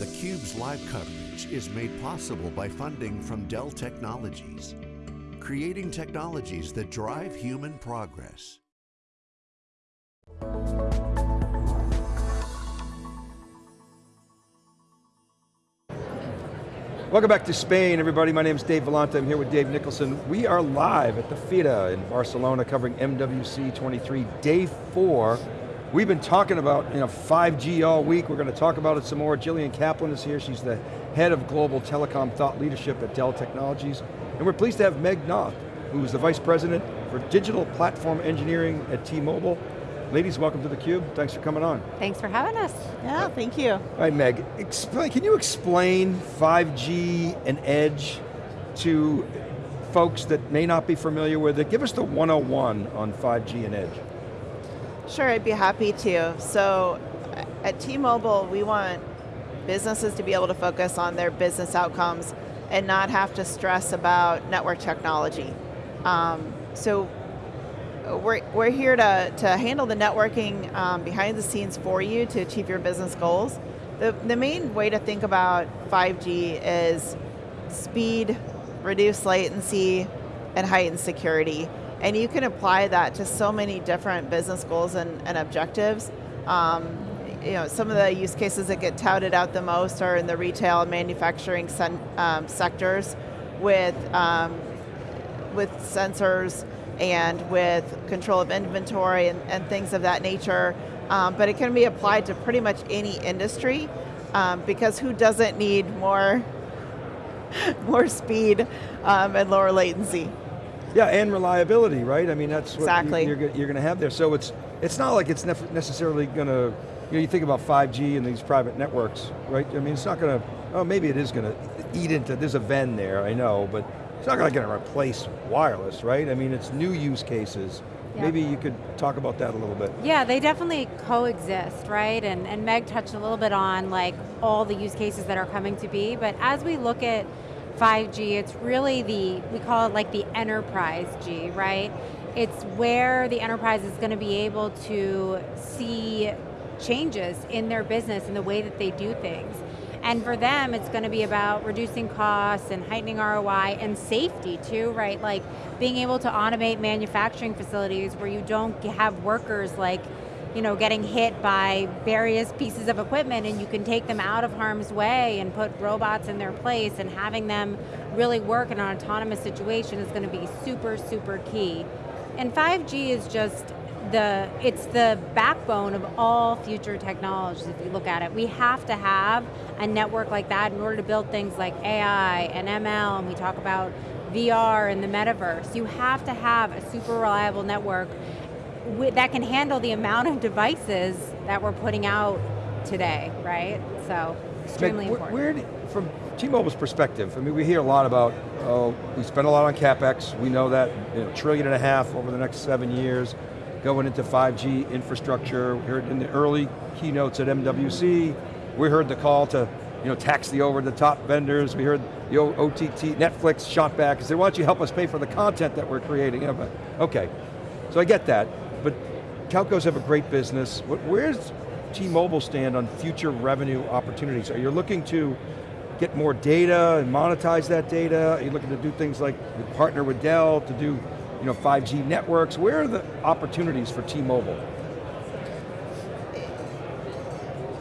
theCUBE's live coverage is made possible by funding from Dell Technologies, creating technologies that drive human progress. Welcome back to Spain, everybody. My name is Dave Vellante. I'm here with Dave Nicholson. We are live at the FIRA in Barcelona covering MWC 23, day four. We've been talking about you know, 5G all week. We're going to talk about it some more. Jillian Kaplan is here. She's the head of global telecom thought leadership at Dell Technologies. And we're pleased to have Meg Noth, who is the vice president for digital platform engineering at T-Mobile. Ladies, welcome to theCUBE. Thanks for coming on. Thanks for having us. Yeah, thank you. All right, Meg, explain, can you explain 5G and Edge to folks that may not be familiar with it? Give us the 101 on 5G and Edge. Sure, I'd be happy to. So, at T-Mobile, we want businesses to be able to focus on their business outcomes and not have to stress about network technology. Um, so we're, we're here to, to handle the networking um, behind the scenes for you to achieve your business goals. The, the main way to think about 5G is speed, reduced latency, and heightened security. And you can apply that to so many different business goals and, and objectives. Um, you know, some of the use cases that get touted out the most are in the retail and manufacturing um, sectors with, um, with sensors and with control of inventory and, and things of that nature. Um, but it can be applied to pretty much any industry um, because who doesn't need more, more speed um, and lower latency? Yeah, and reliability, right? I mean, that's what exactly. you, are you're going to have there. So it's, it's not like it's necessarily going to, you know, you think about 5G and these private networks, right? I mean, it's not going to, oh, maybe it is going to eat into, there's a Venn there, I know, but it's not going to replace wireless, right? I mean, it's new use cases. Yeah. Maybe you could talk about that a little bit. Yeah, they definitely coexist, right? And, and Meg touched a little bit on like all the use cases that are coming to be, but as we look at 5G, it's really the, we call it like the enterprise G, right? It's where the enterprise is going to be able to see changes in their business and the way that they do things. And for them, it's going to be about reducing costs and heightening ROI and safety too, right? Like being able to automate manufacturing facilities where you don't have workers like you know, getting hit by various pieces of equipment and you can take them out of harm's way and put robots in their place and having them really work in an autonomous situation is going to be super, super key. And 5G is just the, it's the backbone of all future technologies if you look at it. We have to have a network like that in order to build things like AI and ML, and we talk about VR and the metaverse. You have to have a super reliable network that can handle the amount of devices that we're putting out today, right? So, extremely Meg, important. Where, where from T-Mobile's perspective, I mean, we hear a lot about, oh, we spend a lot on CapEx, we know that, you know, trillion and a half over the next seven years, going into 5G infrastructure. We heard in the early keynotes at MWC, we heard the call to you know, tax the over-the-top vendors. We heard the OTT, Netflix shot back and said, why don't you help us pay for the content that we're creating? Okay, so I get that, but telcos have a great business. Where's T-Mobile stand on future revenue opportunities? Are you looking to get more data and monetize that data? Are you looking to do things like partner with Dell to do you know, 5G networks? Where are the opportunities for T-Mobile?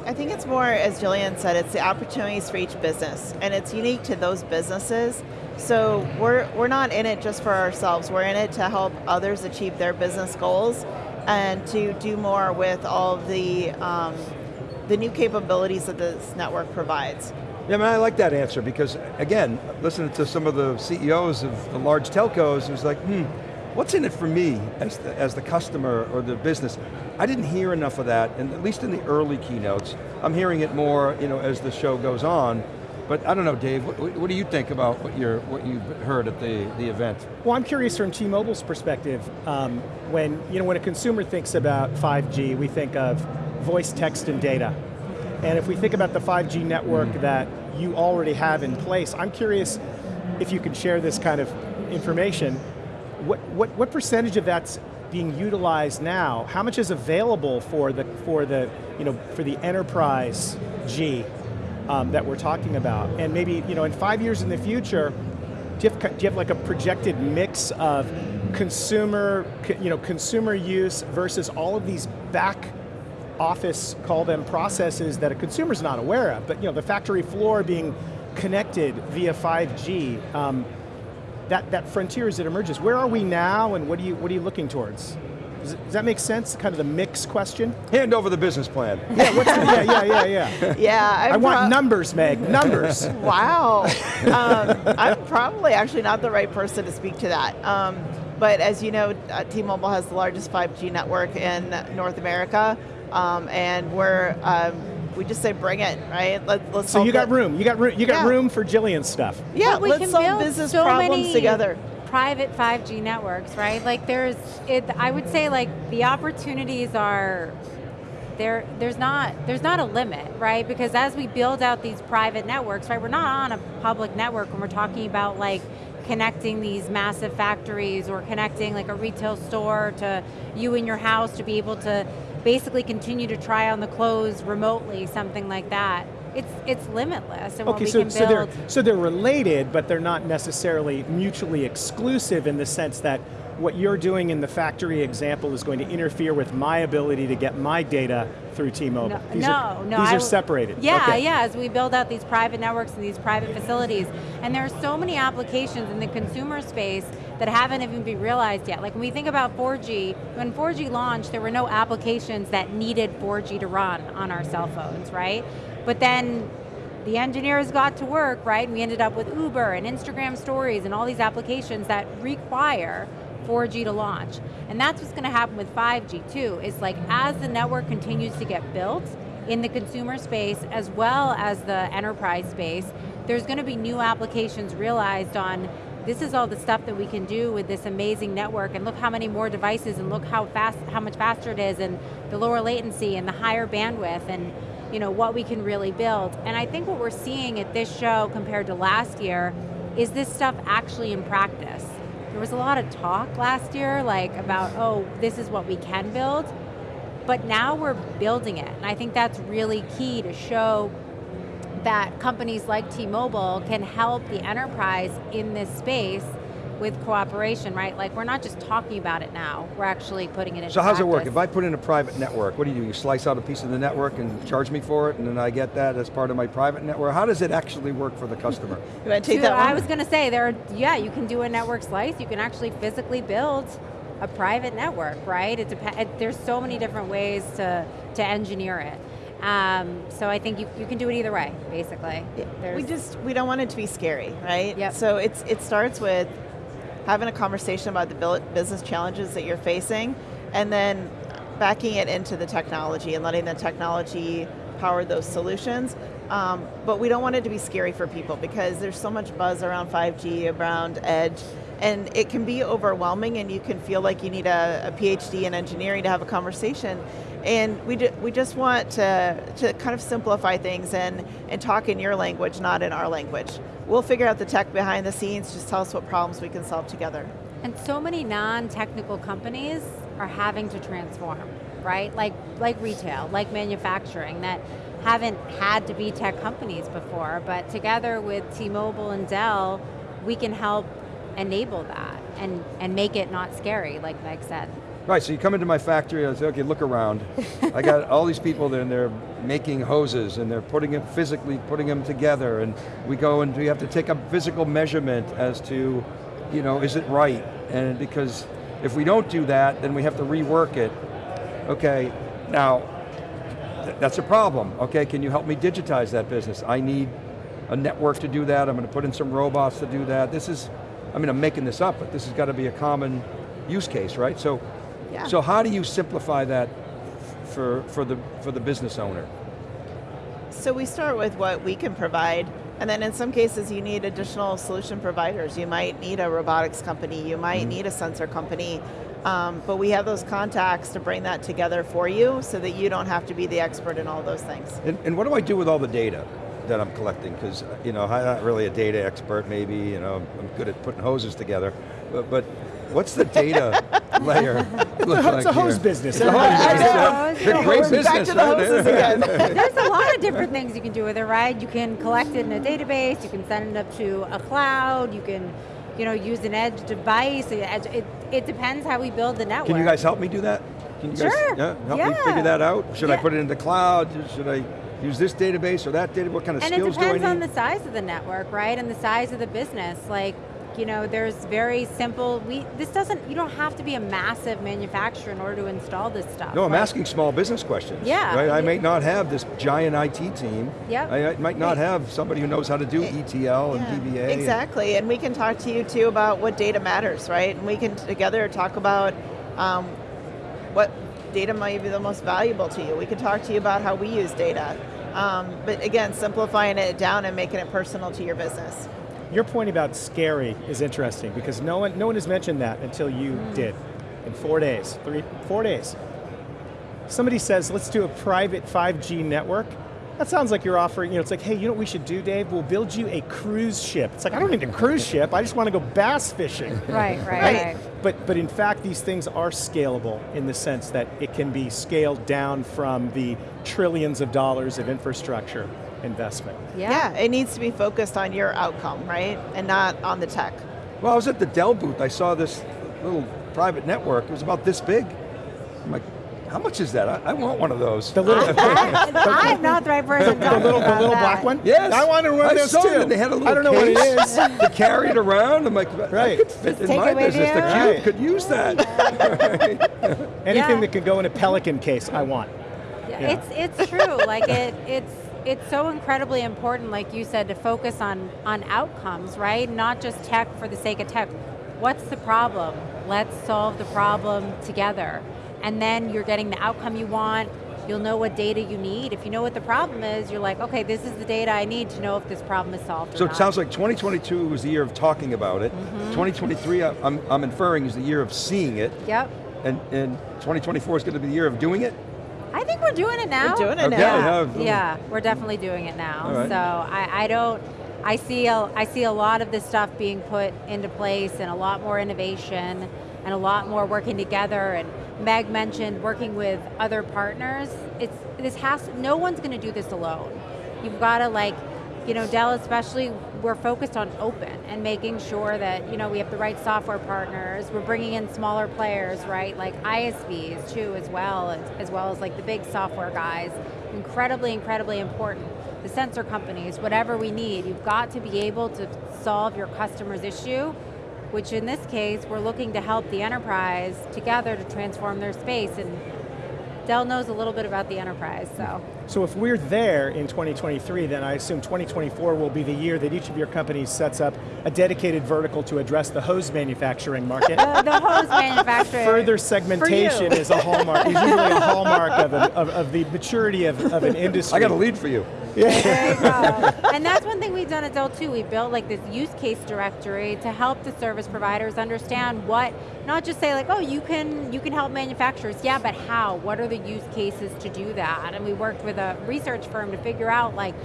I think it's more, as Jillian said, it's the opportunities for each business, and it's unique to those businesses. So we're, we're not in it just for ourselves, we're in it to help others achieve their business goals and to do more with all the, um, the new capabilities that this network provides. Yeah, I mean, I like that answer because, again, listening to some of the CEOs of the large telcos, it was like, hmm, What's in it for me as the, as the customer or the business? I didn't hear enough of that, and at least in the early keynotes. I'm hearing it more you know, as the show goes on, but I don't know, Dave, what, what, do you think about what, you're, what you've heard at the, the event? Well, I'm curious from T-Mobile's perspective, um, when, you know, when a consumer thinks about 5G, we think of voice, text, and data. And if we think about the 5G network mm. that you already have in place, I'm curious if you can share this kind of information what, what, what percentage of that's being utilized now? How much is available for the, for the, you know, for the enterprise G? Um, that we're talking about. And maybe, you know, in five years in the future, do you, have, do you have like a projected mix of consumer, you know, consumer use versus all of these back office, call them processes that a consumer's not aware of, but you know, the factory floor being connected via 5G, um, that, that frontier as it emerges. Where are we now and what are you, what are you looking towards? Does, does that make sense, kind of the mix question? Hand over the business plan. yeah, what's the, yeah, yeah, yeah, yeah. Yeah, i want numbers, Meg, numbers. wow. Um, I'm probably actually not the right person to speak to that. Um, but as you know, uh, T-Mobile has the largest 5G network in North America, um, and we're um, we just say bring it, right? Let, us So you got room. You got room. You got yeah. room for Jillian's stuff. Yeah, let's solve business so problems together private 5G networks, right? Like there's, it, I would say like the opportunities are, there, there's not, there's not a limit, right? Because as we build out these private networks, right, we're not on a public network when we're talking about like connecting these massive factories or connecting like a retail store to you in your house to be able to basically continue to try on the clothes remotely, something like that it's it's limitless. okay, so, so they're so they're related, but they're not necessarily mutually exclusive in the sense that what you're doing in the factory example is going to interfere with my ability to get my data through T-Mobile. No, these no, are, no, These I are separated. Yeah, okay. yeah, as we build out these private networks and these private facilities, and there are so many applications in the consumer space that haven't even been realized yet. Like when we think about 4G, when 4G launched, there were no applications that needed 4G to run on our cell phones, right? But then the engineers got to work, right? And we ended up with Uber and Instagram stories and all these applications that require 4G to launch. And that's what's going to happen with 5G too, is like as the network continues to get built in the consumer space as well as the enterprise space, there's going to be new applications realized on this is all the stuff that we can do with this amazing network and look how many more devices and look how fast, how much faster it is and the lower latency and the higher bandwidth and you know, what we can really build. And I think what we're seeing at this show compared to last year is this stuff actually in practice. There was a lot of talk last year like about, oh, this is what we can build, but now we're building it. And I think that's really key to show that companies like T-Mobile can help the enterprise in this space with cooperation, right? Like we're not just talking about it now, we're actually putting it in practice. So how's practice. it work? If I put in a private network, what do you do? You slice out a piece of the network and charge me for it, and then I get that as part of my private network? How does it actually work for the customer? you want to take that one? I was going to say, there. Are, yeah, you can do a network slice, you can actually physically build a private network, right? It it, there's so many different ways to, to engineer it. Um, so I think you, you can do it either way, basically. There's we just, we don't want it to be scary, right? Yep. So it's, it starts with having a conversation about the business challenges that you're facing, and then backing it into the technology and letting the technology power those solutions. Um, but we don't want it to be scary for people because there's so much buzz around 5G, around edge, and it can be overwhelming and you can feel like you need a, a PhD in engineering to have a conversation. And we, we just want to, to kind of simplify things and, and talk in your language, not in our language. We'll figure out the tech behind the scenes, just tell us what problems we can solve together. And so many non-technical companies are having to transform, right? Like, like retail, like manufacturing, that haven't had to be tech companies before, but together with T-Mobile and Dell, we can help enable that and, and make it not scary, like Meg said. Right, so you come into my factory, I say, okay, look around. I got all these people there and they're making hoses and they're putting it physically, putting them together and we go and we have to take a physical measurement as to, you know, is it right? And because if we don't do that, then we have to rework it. Okay, now, th that's a problem. Okay, can you help me digitize that business? I need a network to do that, I'm going to put in some robots to do that. This is, I mean, I'm making this up, but this has got to be a common use case, right? So yeah. So how do you simplify that for, for, the, for the business owner? So we start with what we can provide, and then in some cases you need additional solution providers. You might need a robotics company, you might mm. need a sensor company, um, but we have those contacts to bring that together for you so that you don't have to be the expert in all those things. And, and what do I do with all the data? that I'm collecting? Because you know, I'm not really a data expert. Maybe you know, I'm good at putting hoses together, but, but what's the data layer? look It's a like hose here? business. It's a hose business. know. It's a great Back to the hoses again. There's a lot of different things you can do with it, right? You can collect it in a database, you can send it up to a cloud, you can you know, use an edge device. It, it, it depends how we build the network. Can you guys help me do that? Can you guys Sure. yeah, help me figure that out? Should I put it in the cloud? Should I use this database or that data? What kind of and it skills do I need? And it depends on the size of the network, right? And the size of the business. Like, you know, there's very simple, we, this doesn't, you don't have to be a massive manufacturer in order to install this stuff. no, I'm Like, asking small business questions. Yeah. Right? I Yeah. may not have this giant IT team. Yep. I, I might not have somebody who knows how to do ETL and DBA. and- Exactly, and we can talk to you too about what data matters, right? And we can together talk about um, what data might be the most valuable to you. We can talk to you about how we use data. Um, but again, simplifying it down and making it personal to your business. Your point about scary is interesting because no one, no one has mentioned that until you Mm. did. In four days, three, four days. Somebody says, let's do a private 5G network. That sounds like you're offering, you know, it's like, hey, you know what we should do, Dave? We'll build you a cruise ship. It's like, I don't need a cruise ship, I just want to go bass fishing. Right, right, Right. right. But, but in fact, these things are scalable in the sense that it can be scaled down from the trillions of dollars of infrastructure investment. Yeah. Yeah, it needs to be focused on your outcome, right? And not on the tech. Well, I was at the Dell booth. I saw this little private network. It was about this big. I'm like, how much is that? I, I want one of those. The little, I, am not the right person to the talk little, the little that. black one? Yes. I wanted one of I those saw too. It, and they had a little I don't know what it case is. to carry it around. I'm like, Right. right. could fit in my it business. The you. cube Right. could use that. Anything Yeah. that can go in a Pelican case, I want. Yeah, Yeah. It's it's true. like it it's it's so incredibly important, like you said, to focus on on outcomes, right? Not just tech for the sake of tech. What's the problem? Let's solve the problem together. And then you're getting the outcome you want. You'll know what data you need. If you know what the problem is, you're like, okay, this is the data I need to know if this problem is solved So not. it sounds like 2022 was the year of talking about it. Mm-hmm. 2023, I- I'm, I'm inferring, is the year of seeing it. Yep. And, and 2024 is going to be the year of doing it? I think we're doing it now. We're doing it Okay, now. yeah. Yeah, we're definitely doing it now. All right. So I, I don't, I see, a, I see a lot of this stuff being put into place and a lot more innovation and a lot more working together. And Meg mentioned working with other partners. It's, this has, no one's going to do this alone. You've got to like, you know, Dell especially, we're focused on open and making sure that, you know, we have the right software partners, we're bringing in smaller players, right, like ISVs too as well, as, as well as like the big software guys. Incredibly, incredibly important. The sensor companies, whatever we need, you've got to be able to solve your customer's issue, which in this case, we're looking to help the enterprise together to transform their space, and Dell knows a little bit about the enterprise, so. So if we're there in 2023, then I assume 2024 will be the year that each of your companies sets up a dedicated vertical to address the hose manufacturing market. The, the hose manufacturer. Further segmentation is a hallmark, is usually a hallmark of, an, of, of the maturity of, of an industry. I got a lead for you. Go. and that's one thing we've done at Dell too. We built like this use case directory to help the service providers understand what, not just say like, oh, you can you can help manufacturers. Yeah, but how? What are the use cases to do that? And we worked with a research firm to figure out like,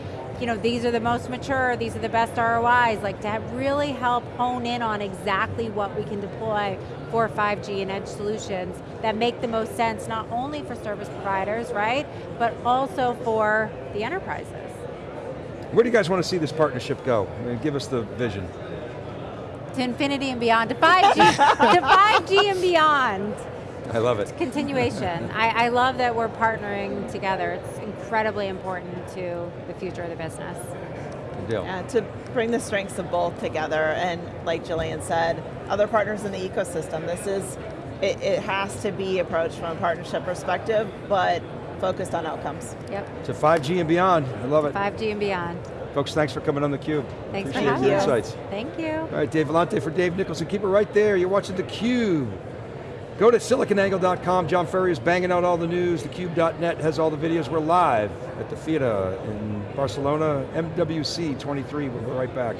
you know, these are the most mature, these are the best ROIs, like to really help hone in on exactly what we can deploy for 5G and edge solutions that make the most sense, not only for service providers, right, but also for the enterprises. Where do you guys want to see this partnership go? I mean, give us the vision. To infinity and beyond, to 5G, to 5G and beyond. I love it. Continuation. I, I love that we're partnering together. It's incredibly important to the future of the business. Good deal. Yeah, to bring the strengths of both together, and like Jillian said, other partners in the ecosystem. This is, it, it has to be approached from a partnership perspective, but focused on outcomes. Yep, To 5G and beyond. I love it. 5G and beyond. Folks, thanks for coming on theCUBE. Thanks for having your us. insights. Thank you. All right, Dave Vellante for Dave Nicholson. Keep it right there. You're watching theCUBE. Go to siliconangle.com. John Furrier is banging out all the news. TheCUBE.net has all the videos. We're live at the FIRA in Barcelona, MWC 23. We'll be right back.